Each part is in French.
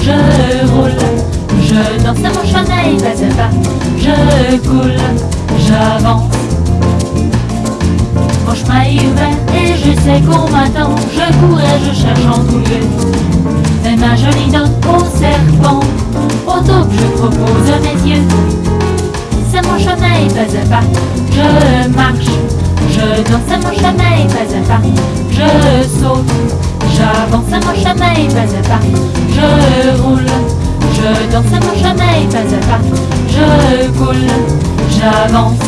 Je roule, je danse, c'est mon chemin, fais pas. Je coule, j'avance. Mon chemin est ouvert et je sais qu'on m'attend. Je cours et je cherche en tout lieu. Mais ma jolie dent au serpent, au taupe je propose mes yeux. Pas. Je marche, je danse, c'est mon chemin, fais pas. Je saute, j'avance, c'est mon chemin, fais pas. Je roule, je danse, c'est mon chemin, fais pas. Je coule, j'avance.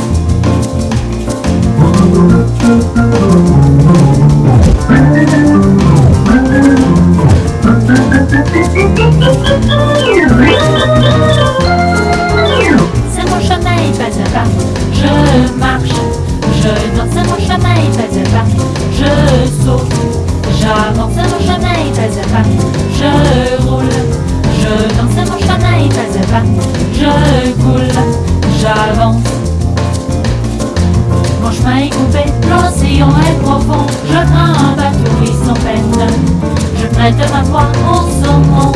Je prête ma voix au saumon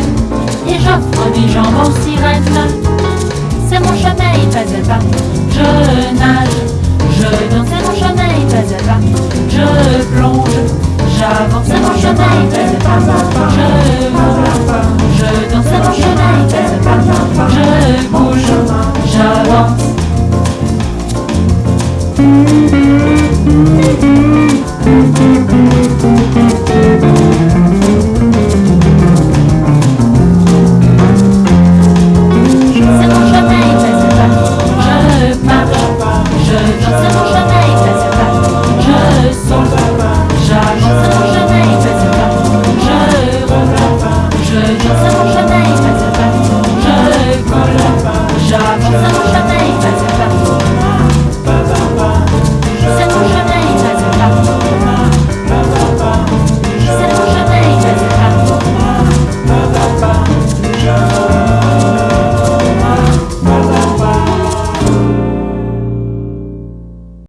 et j'offre des jambes Je marche,